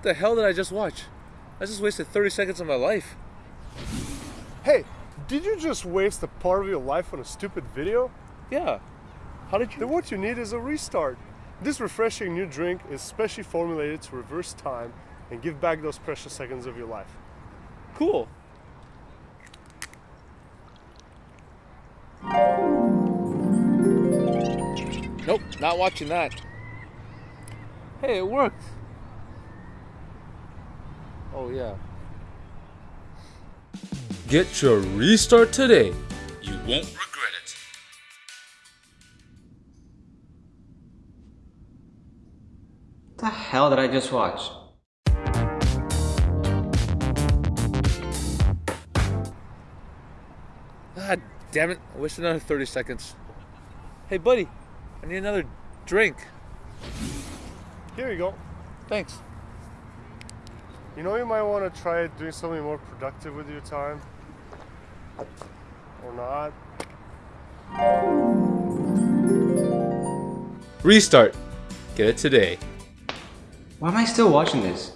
What the hell did I just watch? I just wasted 30 seconds of my life. Hey, did you just waste a part of your life on a stupid video? Yeah. How did you? Then what you need is a restart. This refreshing new drink is specially formulated to reverse time and give back those precious seconds of your life. Cool. Nope, not watching that. Hey, it worked. Oh, yeah. Get your restart today. You won't regret it. the hell did I just watch? God damn it. I wish another 30 seconds. Hey, buddy, I need another drink. Here you go. Thanks. You know you might want to try doing something more productive with your time. Or not. Restart. Get it today. Why am I still watching this?